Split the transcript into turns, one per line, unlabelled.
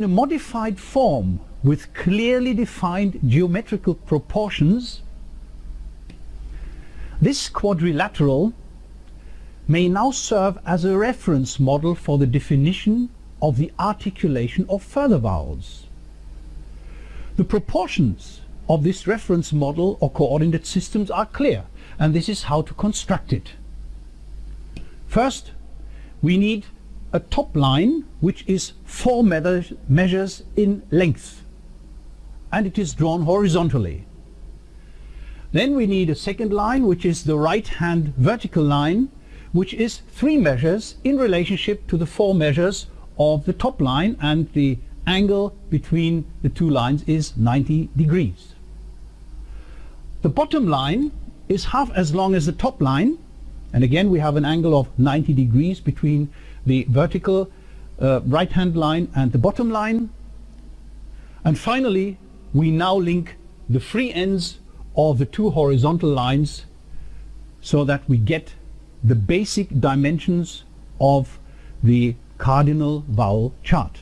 In a modified form with clearly defined geometrical proportions, this quadrilateral may now serve as a reference model for the definition of the articulation of further vowels. The proportions of this reference model or coordinate systems are clear and this is how to construct it. First we need a top line which is four measures in length and it is drawn horizontally. Then we need a second line which is the right hand vertical line which is three measures in relationship to the four measures of the top line and the angle between the two lines is 90 degrees. The bottom line is half as long as the top line and again we have an angle of 90 degrees between the vertical uh, right hand line and the bottom line and finally we now link the free ends of the two horizontal lines so that we get the basic dimensions of the cardinal vowel chart.